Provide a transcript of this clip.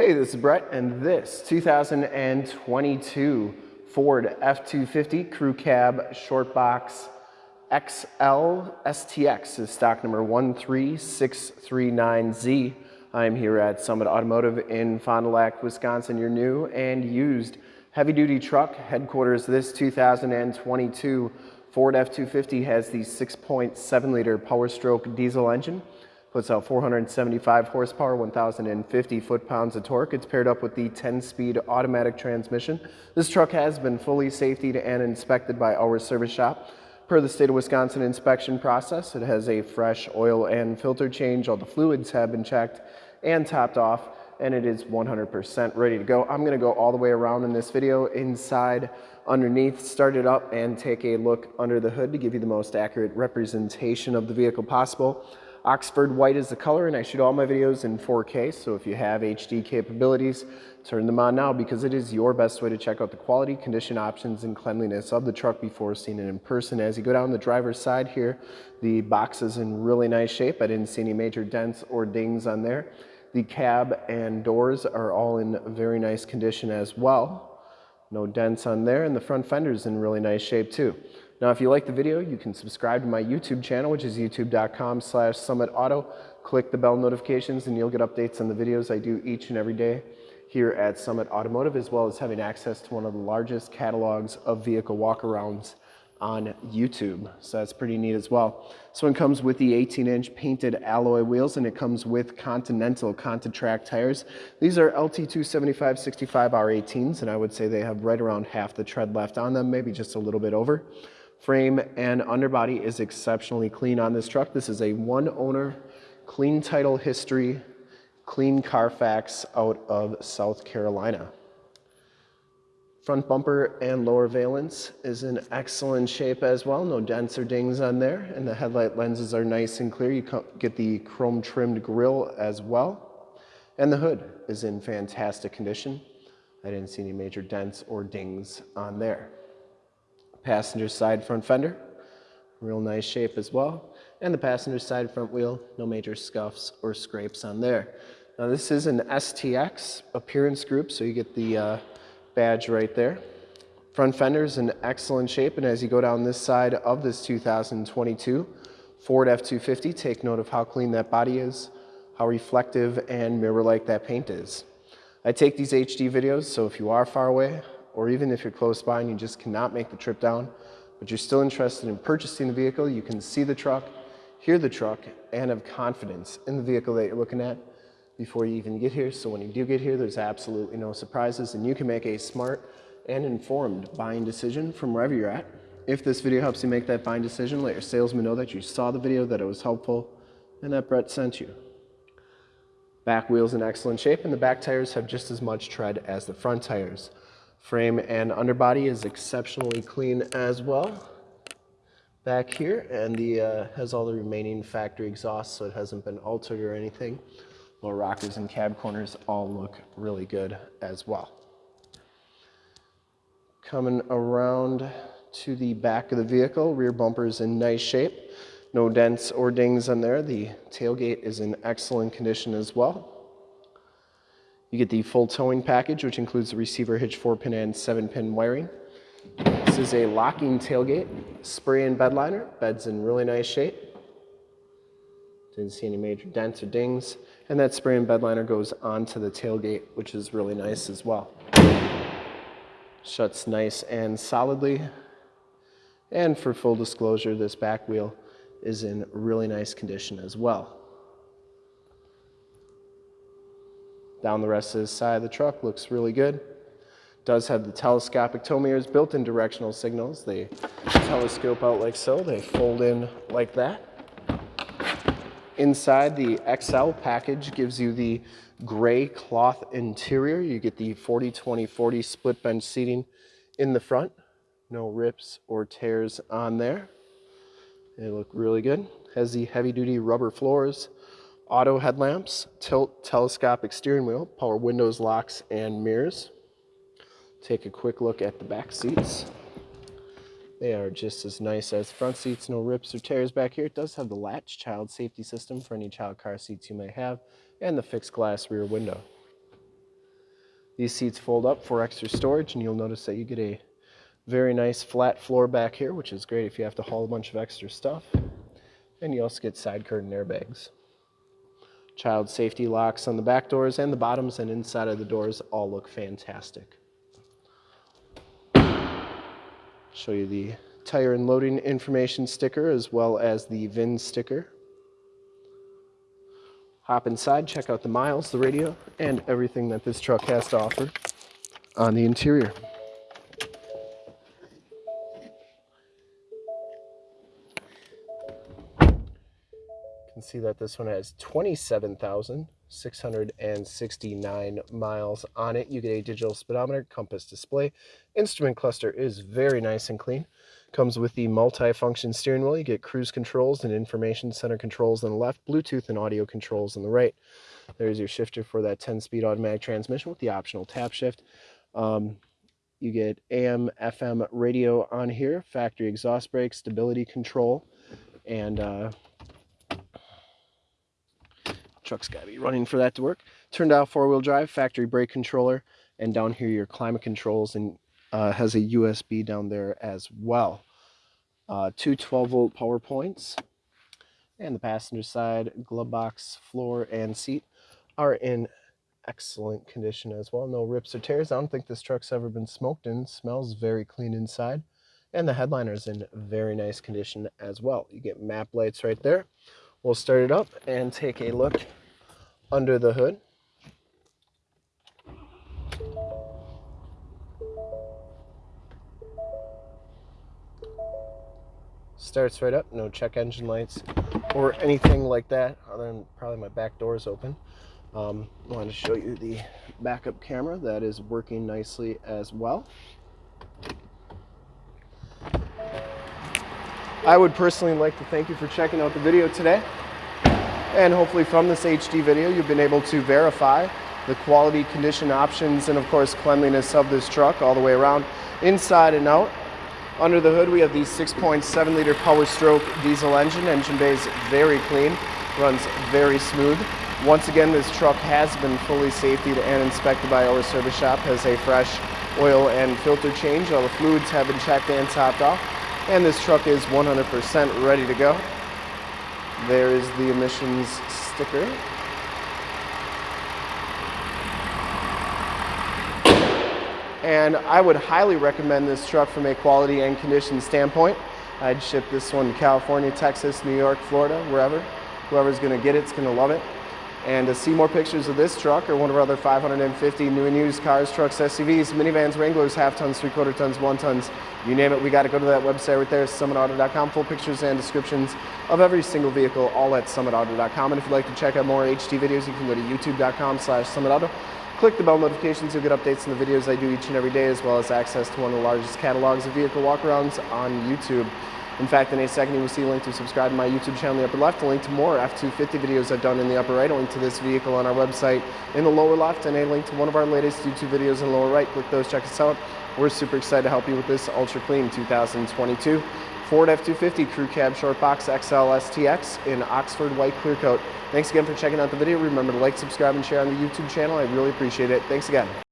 Hey, this is Brett, and this 2022 Ford F-250 Crew Cab Short Box XL STX is stock number 13639Z. I'm here at Summit Automotive in Fond du Lac, Wisconsin, your new and used heavy-duty truck headquarters. This 2022 Ford F-250 has the 6.7 liter Power Stroke diesel engine puts out 475 horsepower, 1,050 foot-pounds of torque. It's paired up with the 10-speed automatic transmission. This truck has been fully safetied and inspected by our service shop. Per the state of Wisconsin inspection process, it has a fresh oil and filter change. All the fluids have been checked and topped off and it is 100% ready to go. I'm gonna go all the way around in this video, inside, underneath, start it up and take a look under the hood to give you the most accurate representation of the vehicle possible. Oxford white is the color and I shoot all my videos in 4K, so if you have HD capabilities, turn them on now because it is your best way to check out the quality, condition options, and cleanliness of the truck before seeing it in person. As you go down the driver's side here, the box is in really nice shape. I didn't see any major dents or dings on there. The cab and doors are all in very nice condition as well. No dents on there, and the front fender's in really nice shape too. Now, if you like the video, you can subscribe to my YouTube channel, which is youtube.com slash summitauto. Click the bell notifications and you'll get updates on the videos I do each and every day here at Summit Automotive, as well as having access to one of the largest catalogs of vehicle walkarounds on YouTube. So that's pretty neat as well. So it comes with the 18 inch painted alloy wheels and it comes with Continental ContiTrac tires. These are LT275 65 R18s and I would say they have right around half the tread left on them, maybe just a little bit over. Frame and underbody is exceptionally clean on this truck. This is a one owner, clean title history, clean Carfax out of South Carolina. Front bumper and lower valence is in excellent shape as well. No dents or dings on there. And the headlight lenses are nice and clear. You get the chrome trimmed grille as well. And the hood is in fantastic condition. I didn't see any major dents or dings on there passenger side front fender, real nice shape as well. And the passenger side front wheel, no major scuffs or scrapes on there. Now this is an STX appearance group, so you get the uh, badge right there. Front fender is in excellent shape, and as you go down this side of this 2022 Ford F-250, take note of how clean that body is, how reflective and mirror-like that paint is. I take these HD videos, so if you are far away, or even if you're close by and you just cannot make the trip down, but you're still interested in purchasing the vehicle, you can see the truck, hear the truck, and have confidence in the vehicle that you're looking at before you even get here. So when you do get here, there's absolutely no surprises and you can make a smart and informed buying decision from wherever you're at. If this video helps you make that buying decision, let your salesman know that you saw the video, that it was helpful, and that Brett sent you. Back wheel's in excellent shape and the back tires have just as much tread as the front tires. Frame and underbody is exceptionally clean as well back here and the uh, has all the remaining factory exhaust so it hasn't been altered or anything. Lower rockers and cab corners all look really good as well. Coming around to the back of the vehicle, rear bumper is in nice shape. No dents or dings on there. The tailgate is in excellent condition as well. You get the full towing package, which includes the receiver hitch 4-pin and 7-pin wiring. This is a locking tailgate, spray and bed liner. Bed's in really nice shape. Didn't see any major dents or dings. And that spray and bed liner goes onto the tailgate, which is really nice as well. Shuts nice and solidly. And for full disclosure, this back wheel is in really nice condition as well. Down the rest of the side of the truck looks really good. Does have the telescopic tow mirrors, built-in directional signals. They telescope out like so. They fold in like that. Inside the XL package gives you the gray cloth interior. You get the 40-20-40 split bench seating in the front. No rips or tears on there. They look really good. Has the heavy duty rubber floors, auto headlamps, tilt telescopic steering wheel, power windows, locks, and mirrors. Take a quick look at the back seats. They are just as nice as front seats, no rips or tears back here. It does have the latch child safety system for any child car seats you may have, and the fixed glass rear window. These seats fold up for extra storage and you'll notice that you get a very nice flat floor back here, which is great if you have to haul a bunch of extra stuff. And you also get side curtain airbags. Child safety locks on the back doors and the bottoms and inside of the doors all look fantastic. Show you the tire and loading information sticker as well as the VIN sticker. Hop inside, check out the miles, the radio, and everything that this truck has to offer on the interior. Can see that this one has 27,669 miles on it. You get a digital speedometer, compass display. Instrument cluster is very nice and clean. Comes with the multi-function steering wheel. You get cruise controls and information center controls on the left, Bluetooth and audio controls on the right. There's your shifter for that 10-speed automatic transmission with the optional tap shift. Um, you get AM, FM radio on here, factory exhaust brake, stability control, and uh, truck's got to be running for that to work. Turned out four-wheel drive, factory brake controller, and down here your climate controls and uh, has a USB down there as well. Uh, two 12-volt power points, and the passenger side glove box, floor, and seat are in excellent condition as well. No rips or tears. I don't think this truck's ever been smoked in. Smells very clean inside. And the headliner's in very nice condition as well. You get map lights right there. We'll start it up and take a look under the hood. Starts right up, no check engine lights or anything like that, other than probably my back door is open. Um, I wanted to show you the backup camera that is working nicely as well. I would personally like to thank you for checking out the video today. And hopefully from this HD video, you've been able to verify the quality, condition options, and of course cleanliness of this truck all the way around, inside and out. Under the hood, we have the 6.7 liter Power Stroke diesel engine. Engine bay is very clean, runs very smooth. Once again, this truck has been fully safetied and inspected by our service shop, has a fresh oil and filter change. All the fluids have been checked and topped off, and this truck is 100% ready to go. There is the emissions sticker. And I would highly recommend this truck from a quality and condition standpoint. I'd ship this one to California, Texas, New York, Florida, wherever. Whoever's gonna get it is gonna love it. And to see more pictures of this truck or one of our other 550 new and used cars, trucks, SUVs, minivans, Wranglers, half tons, three quarter tons, one tons, you name it, we got to go to that website right there, summitauto.com. Full pictures and descriptions of every single vehicle, all at summitauto.com. And if you'd like to check out more HD videos, you can go to youtube.com slash summitauto. Click the bell notifications, you'll get updates on the videos I do each and every day, as well as access to one of the largest catalogs of vehicle walkarounds on YouTube. In fact, in a second you will see a link to subscribe to my YouTube channel in the upper left, a link to more F-250 videos I've done in the upper right, a link to this vehicle on our website in the lower left, and a link to one of our latest YouTube videos in the lower right. Click those, check us out. We're super excited to help you with this ultra clean 2022 Ford F-250 Crew Cab Short Box XL STX in Oxford White Clear Coat. Thanks again for checking out the video. Remember to like, subscribe, and share on the YouTube channel. I really appreciate it. Thanks again.